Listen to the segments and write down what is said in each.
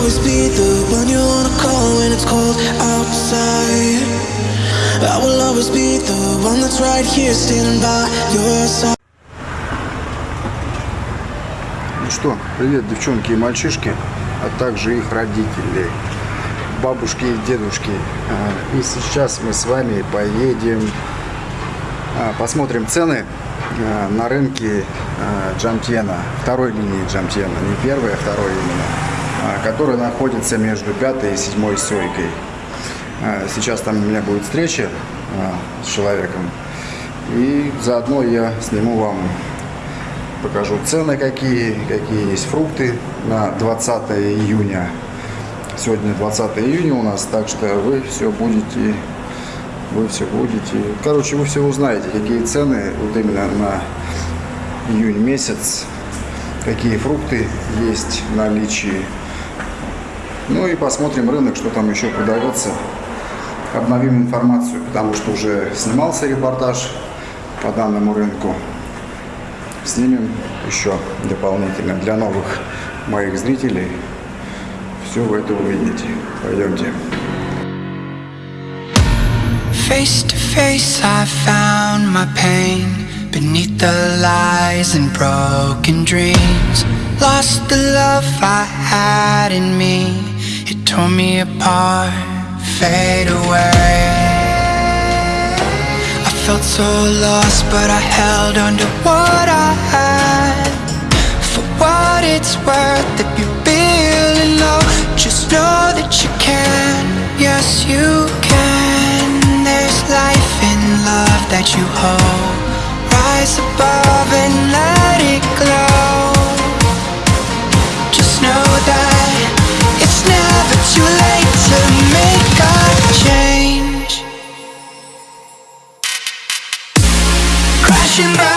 always be the one you wanna call when it's cold outside. I will always be the one that's right here standing by your side. Ну что, привет, девчонки и мальчишки, а также их родители, бабушки и дедушки. А, И сейчас мы с вами поедем, а, посмотрим цены а, на рынке Джамтьена, второй линии Джамтьена, не первой, а второй именно, а, которая находится между пятой и седьмой сойкой. А, Сейчас там у меня будет встреча а, с человеком, и заодно я сниму вам покажу цены какие, какие есть фрукты на 20 июня. Сегодня 20 июня у нас, так что вы все будете, вы все будете, короче, вы все узнаете, какие цены вот именно на июнь месяц, какие фрукты есть в наличии. Ну и посмотрим рынок, что там еще продается. Обновим информацию, потому что уже снимался репортаж по данному рынку снимем еще дополнительно для новых моих зрителей. Все вы это увидите. Пойдемте. Face to face, I found my pain beneath the lies and broken dreams. Lost the love I had in me, it tore me apart, fade away. I felt so lost, but I held on to what I had. For what it's worth, if you're feeling low, just know that you can. Yes, you can. There's life in love that you hold. Rise above and let it glow. Too late to make a change. Crash and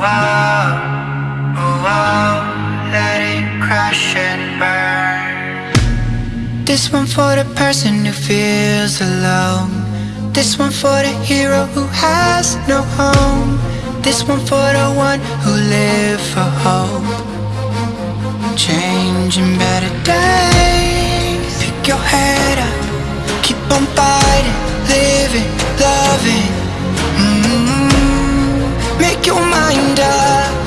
Oh, oh, oh. This one for the person who feels alone. This one for the hero who has no home. This one for the one who live for hope. Changing better days. Pick your head up, keep on fighting, living, loving. Make your mind up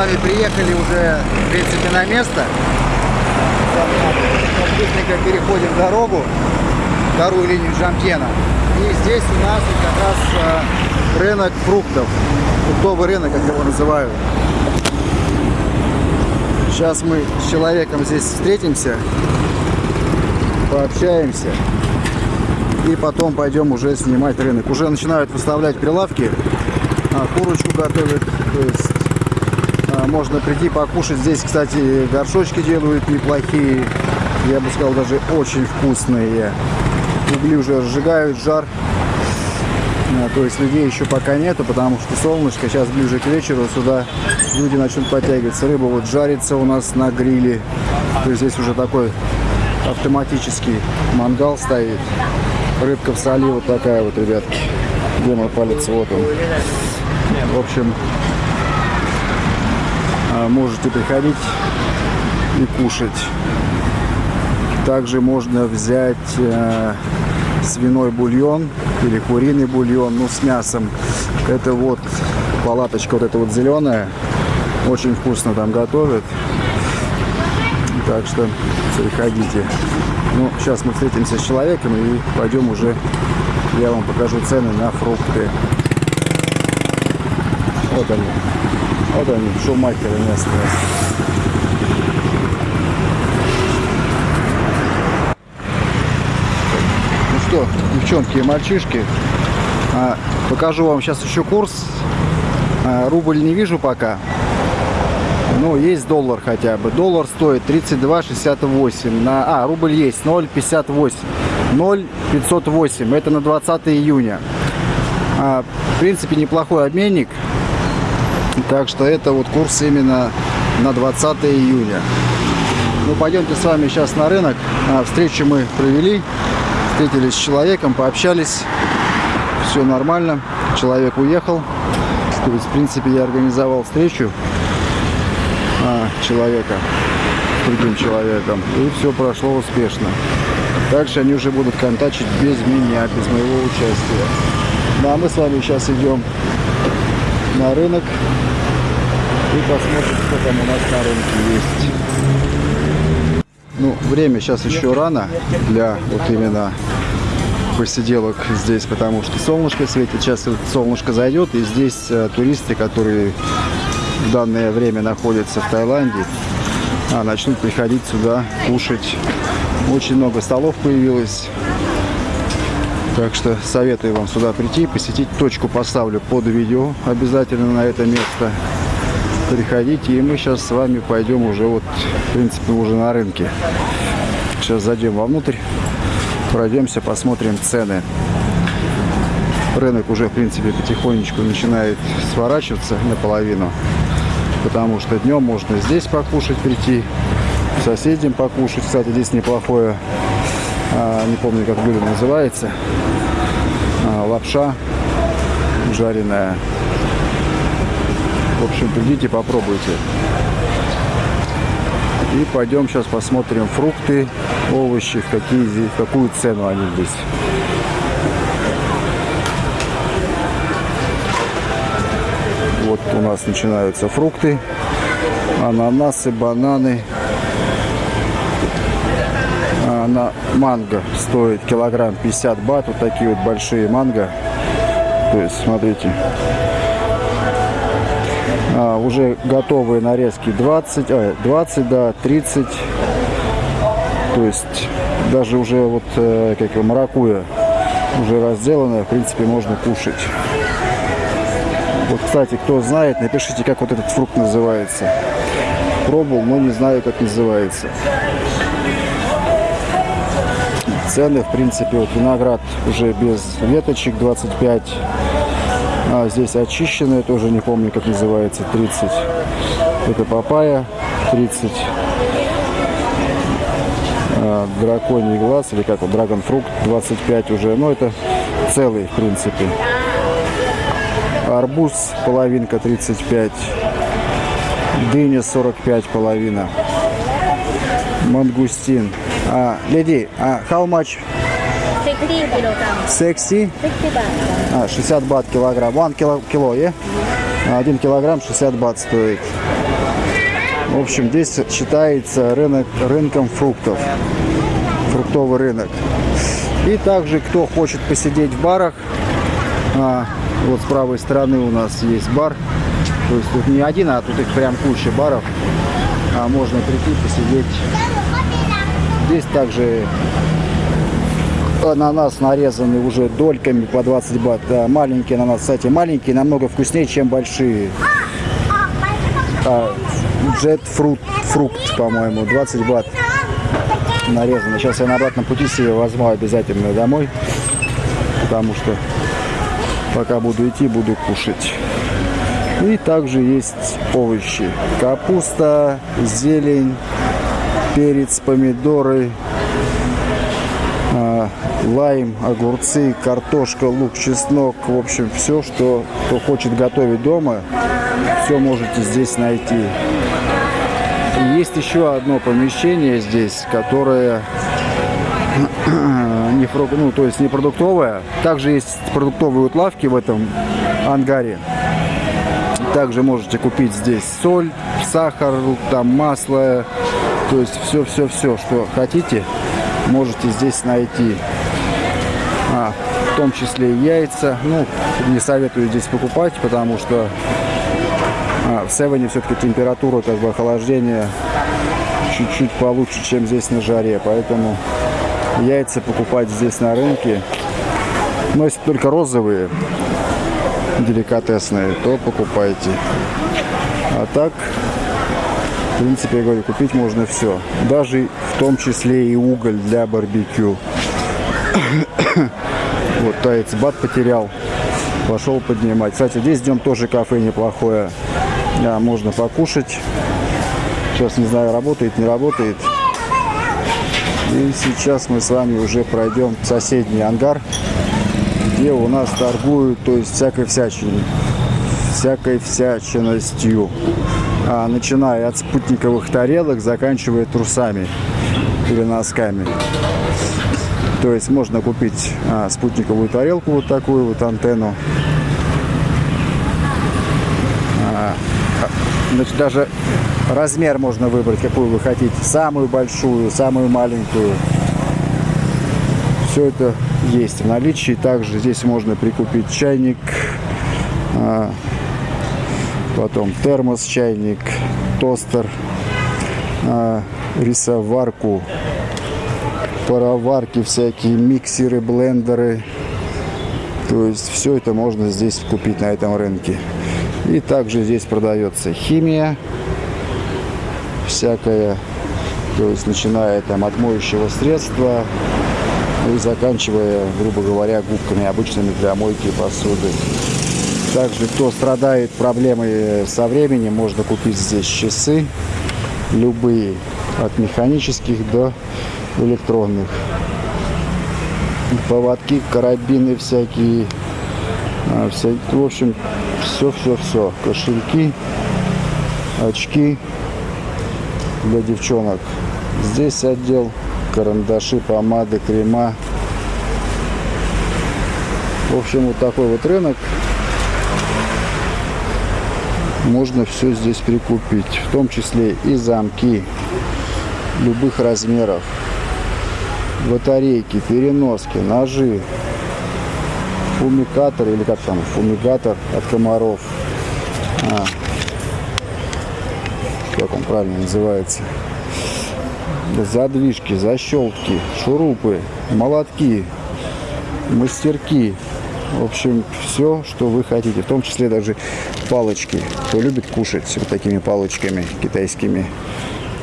вами приехали уже, в принципе, на место. Сейчас быстренько переходим дорогу, вторую линию Джамтена. И здесь у нас как раз а, рынок фруктов. Фруктовый рынок, как его называют. Сейчас мы с человеком здесь встретимся, пообщаемся. И потом пойдем уже снимать рынок. Уже начинают выставлять прилавки. А, курочку готовят. То есть можно прийти покушать. Здесь, кстати, горшочки делают неплохие. Я бы сказал, даже очень вкусные. угли уже разжигают, жар. А, То есть людей еще пока нету, потому что солнышко. Сейчас ближе к вечеру сюда люди начнут подтягиваться. Рыба вот жарится у нас на гриле. То есть здесь уже такой автоматический мангал стоит. Рыбка в соли вот такая вот, ребятки. Где мой палец? Вот он. В общем, можете приходить и кушать. Также можно взять э, свиной бульон или куриный бульон, ну с мясом. Это вот палаточка вот эта вот зеленая. Очень вкусно там готовят. Так что приходите. Ну, сейчас мы встретимся с человеком и пойдем уже, я вам покажу цены на фрукты. Вот они. Вот они, шумахеры местные. Ну что, девчонки и мальчишки, а, покажу вам сейчас еще курс. А, рубль не вижу пока. Ну, есть доллар хотя бы. Доллар стоит 32,68. На, а, рубль есть 0,58. 0,508. Это на 20 июня. А, в принципе, неплохой обменник. Так что это вот курс именно на 20 июня. Ну, пойдемте с вами сейчас на рынок. А, встречу мы провели. Встретились с человеком, пообщались. Все нормально. Человек уехал. То есть, в принципе, я организовал встречу а, человека с другим человеком. И все прошло успешно. Дальше они уже будут контачить без меня, без моего участия. Ну, а мы с вами сейчас идем на рынок и посмотрим, что там у нас на рынке есть. Ну, время сейчас еще рано для вот именно посиделок здесь, потому что солнышко светит. Сейчас вот солнышко зайдет, и здесь э, туристы, которые в данное время находятся в Таиланде, а, начнут приходить сюда кушать. Очень много столов появилось. Так что советую вам сюда прийти, посетить. Точку поставлю под видео обязательно на это место. Приходите, и мы сейчас с вами пойдем уже вот, в принципе, уже на рынке. Сейчас зайдем вовнутрь, пройдемся, посмотрим цены. Рынок уже, в принципе, потихонечку начинает сворачиваться наполовину. Потому что днем можно здесь покушать прийти, соседям покушать. Кстати, здесь неплохое, а, не помню, как блюдо называется, лапша жареная. В общем, придите, попробуйте. И пойдем сейчас посмотрим фрукты, овощи, в, какие, в какую цену они здесь. Вот у нас начинаются фрукты, ананасы, бананы. А, на манго стоит килограмм 50 бат. Вот такие вот большие манго. То есть, смотрите, а, уже готовые нарезки 20, а, 20, да, 30. То есть даже уже вот э, как его, маракуя уже разделанная, в принципе, можно кушать. Вот, кстати, кто знает, напишите, как вот этот фрукт называется. Пробовал, но не знаю, как называется. Цены, в принципе, вот виноград уже без веточек 25. А здесь очищенная, тоже не помню, как называется, 30. Это папайя 30. А, драконий глаз, или как вот, драгонфрукт 25 уже. Но это целый, в принципе. Арбуз половинка 35. Дыня 45 половина. Мангустин. А, леди, а how much? 60 kilogram, 60? 60 baht. А, 60 бат килограмм. One кило, кило, е? Один килограмм 60 бат стоит. В общем, здесь считается рынок рынком фруктов. Фруктовый рынок. И также, кто хочет посидеть в барах, а, вот с правой стороны у нас есть бар. То есть тут не один, а тут их прям куча баров. А можно прийти посидеть. Здесь также ананас нарезанный уже дольками по 20 бат. Да, маленький ананас, кстати, маленькие намного вкуснее, чем большие. А, джет фрукт, фрукт, по-моему, 20 бат. нарезано. Сейчас я на обратном пути себе возьму обязательно домой, потому что пока буду идти, буду кушать. И также есть овощи. Капуста, зелень, перец, помидоры, а, лайм, огурцы, картошка, лук, чеснок. В общем, все, что кто хочет готовить дома, все можете здесь найти. И есть еще одно помещение здесь, которое не, ну, то есть не продуктовое. Также есть продуктовые вот в этом ангаре. Также можете купить здесь соль, сахар, там масло, то есть все-все-все, что хотите, можете здесь найти. А, в том числе и яйца. Ну, не советую здесь покупать, потому что а, в Севене все-таки температура как бы охлаждения чуть-чуть получше, чем здесь на жаре. Поэтому яйца покупать здесь на рынке. Но если только розовые, деликатесные, то покупайте. А так, в принципе, я говорю, купить можно все. Даже в том числе и уголь для барбекю. Вот таец бат потерял. Пошел поднимать. Кстати, здесь днем тоже кафе неплохое. Да, можно покушать. Сейчас не знаю, работает, не работает. И сейчас мы с вами уже пройдем в соседний ангар, где у нас торгуют, то есть всякой всячиной, всякой всячиностью. А, начиная от спутниковых тарелок, заканчивая трусами или носками. То есть можно купить а, спутниковую тарелку, вот такую вот антенну. А, Значит, даже размер можно выбрать, какую вы хотите. Самую большую, самую маленькую. Все это есть в наличии. Также здесь можно прикупить чайник, потом термос, чайник, тостер, а, рисоварку, пароварки всякие, миксеры, блендеры. То есть все это можно здесь купить на этом рынке. И также здесь продается химия всякая, то есть начиная там от моющего средства и заканчивая, грубо говоря, губками обычными для мойки посуды. Также, кто страдает проблемой со временем, можно купить здесь часы, любые, от механических до электронных. Поводки, карабины всякие, а, вся- в общем, все-все-все. Кошельки, очки для девчонок. Здесь отдел карандаши, помады, крема. В общем, вот такой вот рынок. Можно все здесь прикупить. В том числе и замки любых размеров. Батарейки, переноски, ножи, фумикатор или как там, фумигатор от комаров. А, как он правильно называется. Задвижки, защелки, шурупы, молотки, мастерки. В общем, все, что вы хотите. В том числе даже палочки. Кто любит кушать вот такими палочками китайскими,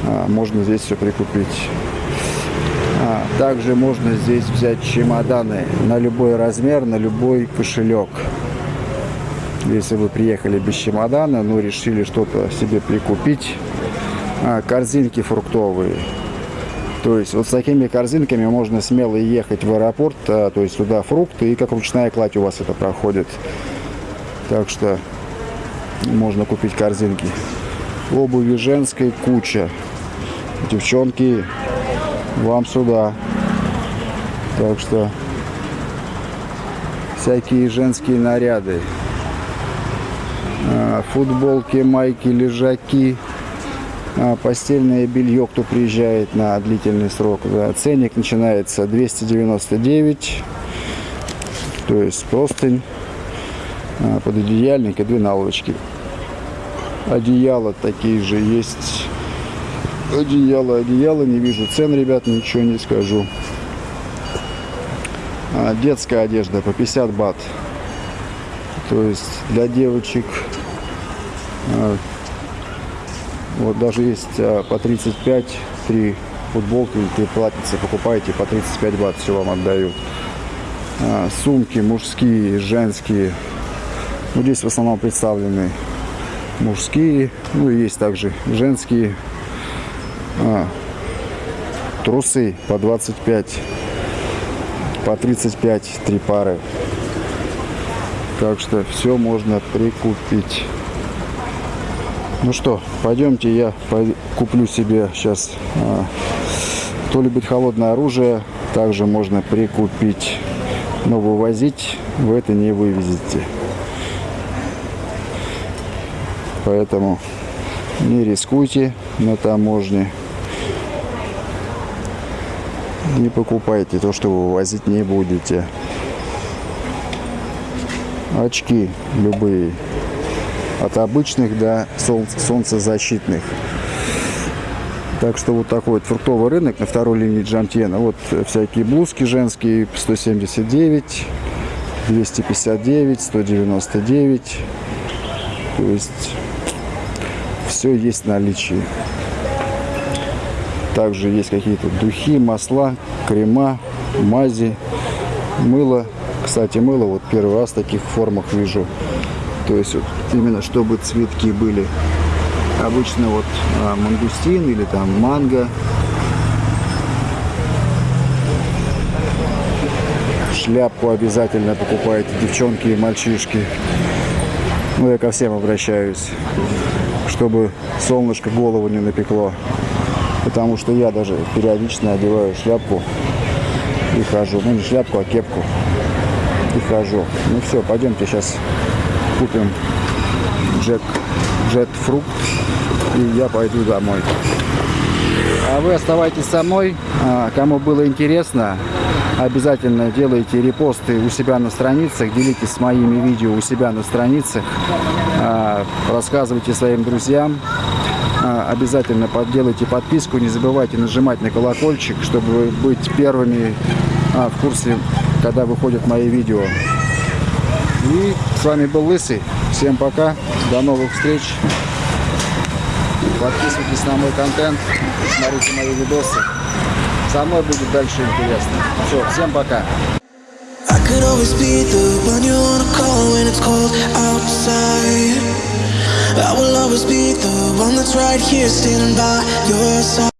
а, можно здесь все прикупить. А, также можно здесь взять чемоданы на любой размер, на любой кошелек. Если вы приехали без чемодана, но решили что-то себе прикупить, а, корзинки фруктовые. То есть вот с такими корзинками можно смело ехать в аэропорт, а, то есть туда фрукты, и как ручная кладь у вас это проходит. Так что можно купить корзинки. Обуви женской куча. Девчонки, вам сюда. Так что всякие женские наряды. А, Футболки, майки, лежаки, постельное белье, кто приезжает на длительный срок. Да. Ценник начинается 299, то есть простынь, а, пододеяльник и две наволочки. Одеяла такие же есть. Одеяло, одеяло, не вижу цен, ребят, ничего не скажу. А, детская одежда по 50 бат. То есть для девочек а, вот даже есть а, по 35, три футболки или три платьица покупаете по 35 бат, все вам отдают. А, сумки мужские, женские. Ну, здесь в основном представлены мужские, ну и есть также женские. А, трусы по 25, по 35, три пары. Так что все можно прикупить. Ну что, пойдемте, я куплю себе сейчас. а, кто любит холодное оружие, также можно прикупить. Но вывозить вы это не вывезете. Поэтому не рискуйте на таможне. Не покупайте то, что вы вывозить не будете. Очки любые. От обычных до солнц- солнцезащитных. Так что вот такой вот фруктовый рынок на второй линии Джантьена. Вот всякие блузки женские 179, 259, 199. То есть все есть в наличии. Также есть какие-то духи, масла, крема, мази, мыло. Кстати, мыло вот первый раз в таких формах вижу. То есть вот именно чтобы цветки были. Обычно вот а, мангустин или там манго. Шляпку обязательно покупайте, девчонки и мальчишки. Ну, я ко всем обращаюсь, чтобы солнышко голову не напекло. Потому что я даже периодично одеваю шляпку и хожу. Ну, не шляпку, а кепку. И хожу. Ну все, пойдемте сейчас купим джек, джет фрукт. И я пойду домой. А вы оставайтесь со мной. А, Кому было интересно, обязательно делайте репосты у себя на страницах, делитесь с моими видео у себя на страницах, А, рассказывайте своим друзьям. А, Обязательно подделайте подписку, не забывайте нажимать на колокольчик, чтобы быть первыми в курсе, когда выходят мои видео. И с вами был Лысый. Всем пока, до новых встреч. Подписывайтесь на мой контент, смотрите мои видосы. Со мной будет дальше интересно. Все, всем пока.